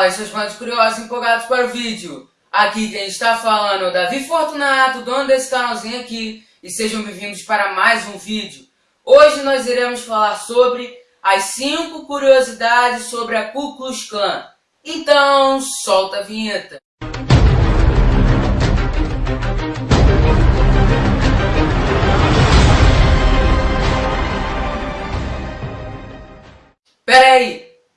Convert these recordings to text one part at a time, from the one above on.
Fala, seus fãs curiosos empolgados para o vídeo. Aqui quem está falando é o Davi Fortunato, dono desse canalzinho aqui, e sejam bem-vindos para mais um vídeo. Hoje nós iremos falar sobre as 5 curiosidades sobre a Ku Klux Klan. Então, solta a vinheta.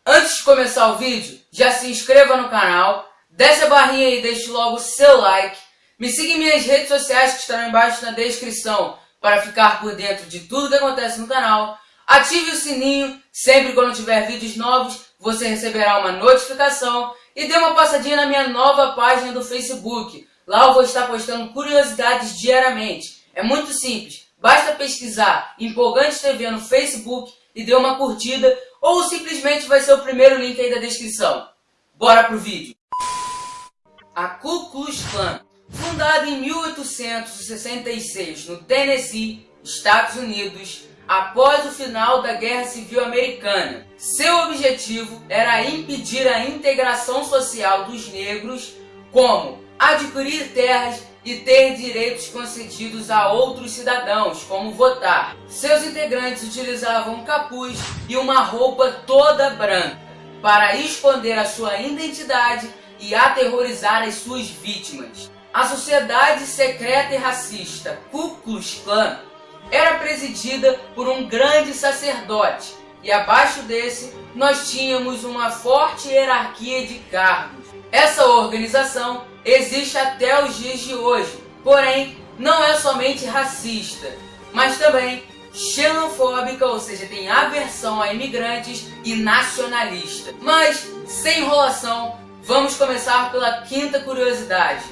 Antes de começar o vídeo, já se inscreva no canal, desce a barrinha e deixe logo seu like, me siga em minhminhas redes sociais que estarão embaixo na descrição para ficar por dentro de tudo que acontece no canal, ative o sininho, sempre quando tiver vídeos novos você receberá uma notificação e dê uma passadinha na minha nova página do Facebook, lá eu vou estar postando curiosidades diariamente, é muito simples, basta pesquisar Empolgante TV no Facebook e dê uma curtida ou simplesmente vai ser o primeiro link aí da descrição. Bora pro vídeo! A Ku Klux Klan, fundada em 1866 no Tennessee, Estados Unidos, após o final da Guerra Civil Americana. Seu objetivo era impedir a integração social dos negros, como adquirir terras e ter direitos concedidos a outros cidadãos, como votar. Seus integrantes utilizavam capuz e uma roupa toda branca para esconder a sua identidade e aterrorizar as suas vítimas. A sociedade secreta e racista Ku Klux Klan era presidida por um grande sacerdote e abaixo desse nós tínhamos uma forte hierarquia de cargos. Essa organização existe até os dias de hoje, porém não é somente racista, mas também xenofóbica, ou seja, tem aversão a imigrantes e nacionalista. Mas, sem enrolação, vamos começar pela quinta curiosidade.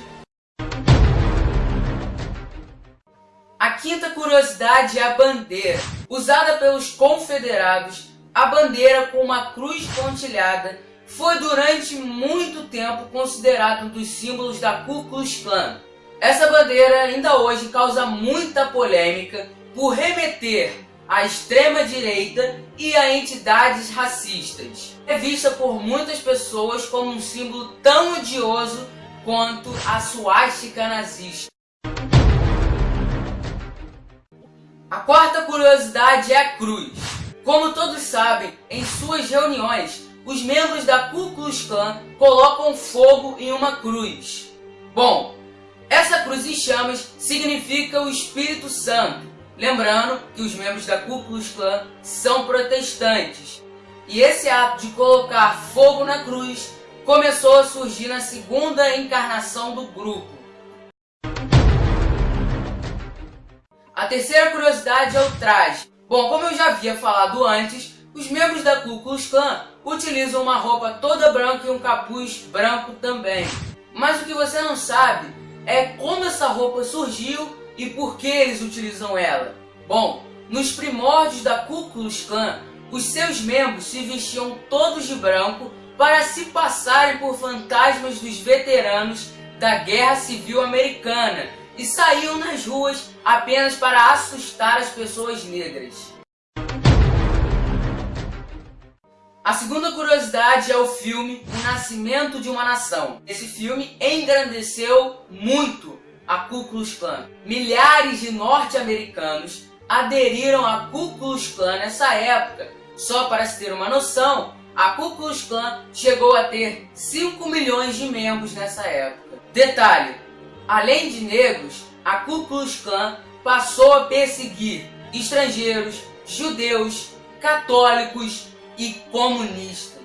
A quinta curiosidade é a bandeira. Usada pelos confederados, a bandeira com uma cruz pontilhada foi durante muito tempo considerado um dos símbolos da Ku Klux Klan. Essa bandeira ainda hoje causa muita polêmica por remeter à extrema-direita e a entidades racistas. É vista por muitas pessoas como um símbolo tão odioso quanto a suástica nazista. A quarta curiosidade é a cruz. Como todos sabem, em suas reuniões, os membros da Ku Klux Klan colocam fogo em uma cruz. Bom, essa cruz em chamas significa o Espírito Santo, lembrando que os membros da Ku Klux Klan são protestantes. E esse ato de colocar fogo na cruz começou a surgir na segunda encarnação do grupo. A terceira curiosidade é o traje. Bom, como eu já havia falado antes, os membros da Ku Klux Klan utilizam uma roupa toda branca e um capuz branco também. Mas o que você não sabe é como essa roupa surgiu e por que eles utilizam ela. Bom, nos primórdios da Ku Klux Klan, os seus membros se vestiam todos de branco para se passarem por fantasmas dos veteranos da Guerra Civil Americana e saíam nas ruas apenas para assustar as pessoas negras. A segunda curiosidade é o filme O Nascimento de uma Nação. Esse filme engrandeceu muito a Ku Klux Klan. Milhares de norte-americanos aderiram à Ku Klux Klan nessa época. Só para se ter uma noção, a Ku Klux Klan chegou a ter 5 milhões de membros nessa época. Detalhe, além de negros, a Ku Klux Klan passou a perseguir estrangeiros, judeus, católicos, e comunistas.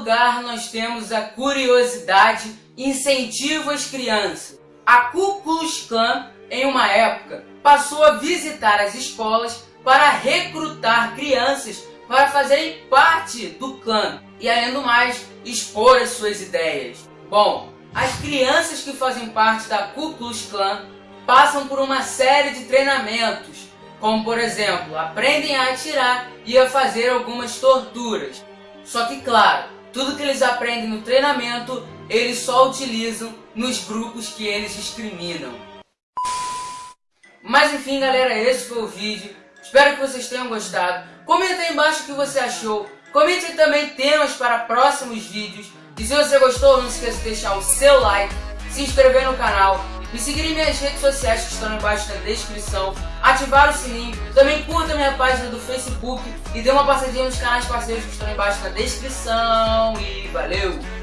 Lugar nós temos a curiosidade incentivo às crianças. A Ku Klux Klan, em uma época, passou a visitar as escolas para recrutar crianças para fazerem parte do clã e, além do mais, expor as suas ideias. Bom, as crianças que fazem parte da Ku Klux Klan passam por uma série de treinamentos, como por exemplo, aprendem a atirar e a fazer algumas torturas. Só que claro, tudo que eles aprendem no treinamento, eles só utilizam nos grupos que eles discriminam. Mas enfim galera, esse foi o vídeo. Espero que vocês tenham gostado. Comenta aí embaixo o que você achou. Comente também temas para próximos vídeos. E se você gostou, não esqueça de deixar o seu like, se inscrever no canal, me seguir em minhas redes sociais que estão embaixo na descrição, ativar o sininho, também curta minha página do Facebook e dê uma passadinha nos canais parceiros que estão embaixo na descrição. E valeu!